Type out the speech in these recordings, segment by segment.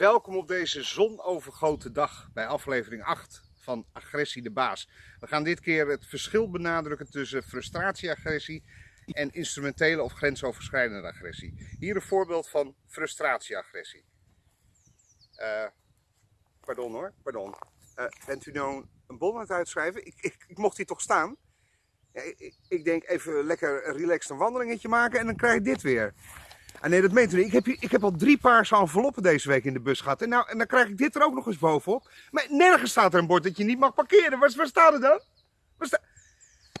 Welkom op deze zonovergoten dag bij aflevering 8 van Agressie de Baas. We gaan dit keer het verschil benadrukken tussen frustratieagressie en instrumentele of grensoverschrijdende agressie. Hier een voorbeeld van frustratieagressie. Uh, pardon hoor, pardon. Uh, bent u nou een bon aan het uitschrijven? Ik, ik, mocht hier toch staan? Ik, ik, denk even lekker relaxed een wandelingetje maken en dan krijg ik dit weer. Ah nee, dat meent u niet. Ik heb, ik heb al drie paarse enveloppen deze week in de bus gehad. En, nou, en dan krijg ik dit er ook nog eens bovenop. Maar nergens staat er een bord dat je niet mag parkeren. Waar, waar staat het dan?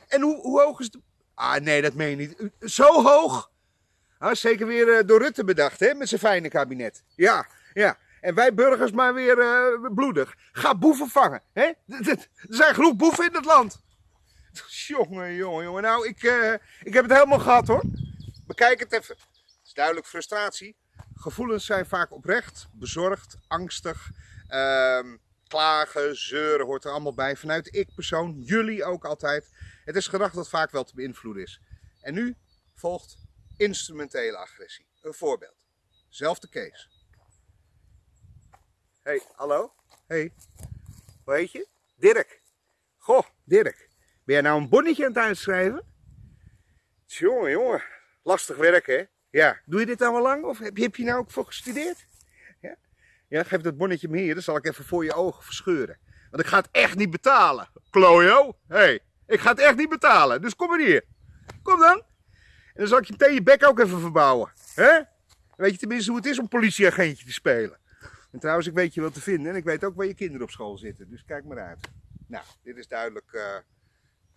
En hoe, hoe hoog is de... Ah nee, dat meen je niet. Zo hoog? Ah, zeker weer uh, door Rutte bedacht, hè? Met zijn fijne kabinet. Ja, ja. En wij burgers maar weer uh, bloedig. Ga boeven vangen, hè? Er zijn genoeg boeven in het land. Jongen, jongen, jongen. Nou, ik, uh, ik heb het helemaal gehad, hoor. Bekijk het even is duidelijk frustratie. Gevoelens zijn vaak oprecht, bezorgd, angstig. Ehm, klagen, zeuren hoort er allemaal bij. Vanuit ik persoon, jullie ook altijd. Het is gedrag dat vaak wel te beïnvloeden is. En nu volgt instrumentele agressie. Een voorbeeld. Zelfde case. Hey, hallo? Hey, hoe heet je? Dirk. Goh, Dirk. Ben jij nou een bonnetje aan het uitschrijven? Jongen, jongen. Lastig werk, hè? Ja, doe je dit al lang of heb je, je nou ook voor gestudeerd? Ja? ja, geef dat bonnetje me hier, dan zal ik even voor je ogen verscheuren. Want ik ga het echt niet betalen. Klojo, hé, hey, ik ga het echt niet betalen, dus kom maar hier. Kom dan. En dan zal ik je meteen je bek ook even verbouwen. Hè? weet je tenminste hoe het is om politieagentje te spelen. En trouwens, ik weet je wat te vinden en ik weet ook waar je kinderen op school zitten. Dus kijk maar uit. Nou, dit is duidelijk... Uh,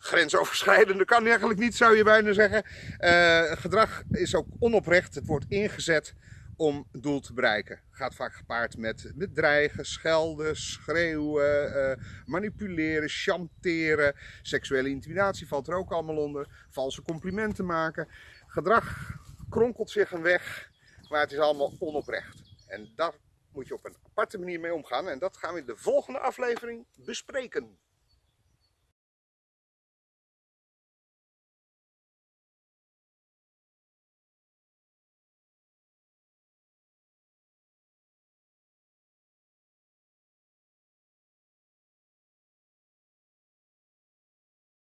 grensoverschrijdende kan eigenlijk niet, zou je bijna zeggen. Uh, gedrag is ook onoprecht. Het wordt ingezet om doel te bereiken. Gaat vaak gepaard met, met dreigen, schelden, schreeuwen, uh, manipuleren, chanteren. Seksuele intimidatie valt er ook allemaal onder. Valse complimenten maken. Gedrag kronkelt zich een weg, maar het is allemaal onoprecht. En daar moet je op een aparte manier mee omgaan. En dat gaan we in de volgende aflevering bespreken.